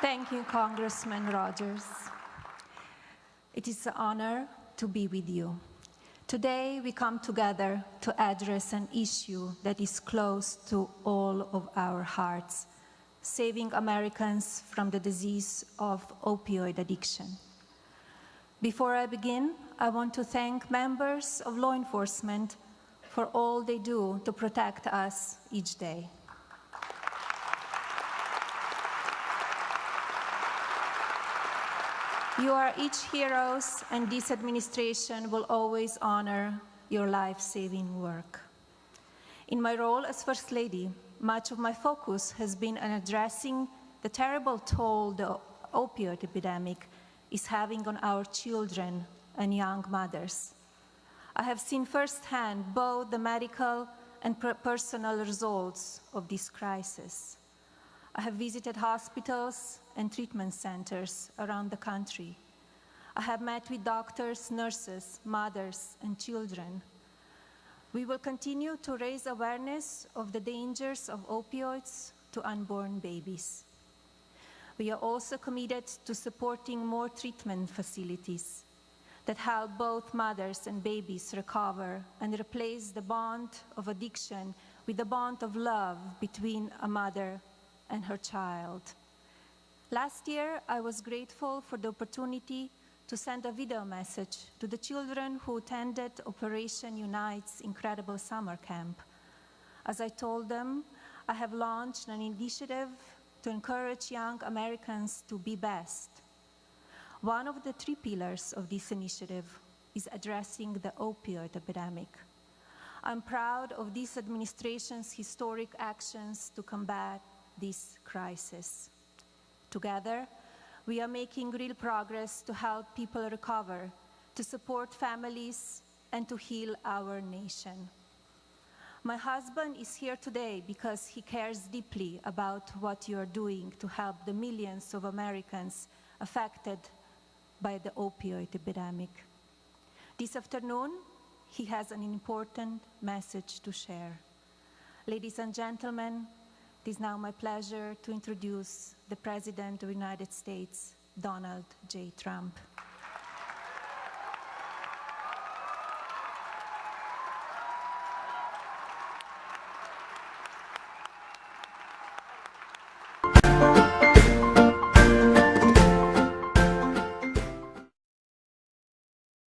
Thank you, Congressman Rogers. It is an honor to be with you. Today, we come together to address an issue that is close to all of our hearts, saving Americans from the disease of opioid addiction. Before I begin, I want to thank members of law enforcement for all they do to protect us each day. You are each heroes, and this administration will always honor your life-saving work. In my role as First Lady, much of my focus has been on addressing the terrible toll the opioid epidemic is having on our children and young mothers. I have seen firsthand both the medical and personal results of this crisis. I have visited hospitals and treatment centers around the country. I have met with doctors, nurses, mothers, and children. We will continue to raise awareness of the dangers of opioids to unborn babies. We are also committed to supporting more treatment facilities that help both mothers and babies recover and replace the bond of addiction with the bond of love between a mother and her child. Last year, I was grateful for the opportunity to send a video message to the children who attended Operation Unite's incredible summer camp. As I told them, I have launched an initiative to encourage young Americans to be best. One of the three pillars of this initiative is addressing the opioid epidemic. I'm proud of this administration's historic actions to combat this crisis. Together, we are making real progress to help people recover, to support families, and to heal our nation. My husband is here today because he cares deeply about what you are doing to help the millions of Americans affected by the opioid epidemic. This afternoon, he has an important message to share. Ladies and gentlemen, it is now my pleasure to introduce the President of the United States, Donald J. Trump.